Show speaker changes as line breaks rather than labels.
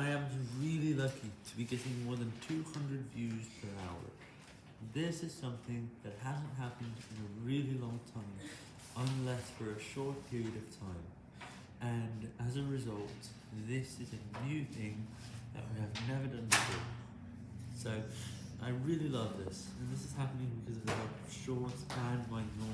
I am really lucky to be getting more than 200 views per hour. This is something that hasn't happened in a really long time, unless for a short period of time. And as a result, this is a new thing that we have never done before. So, I really love this, and this is happening because of the short shorts and my normal.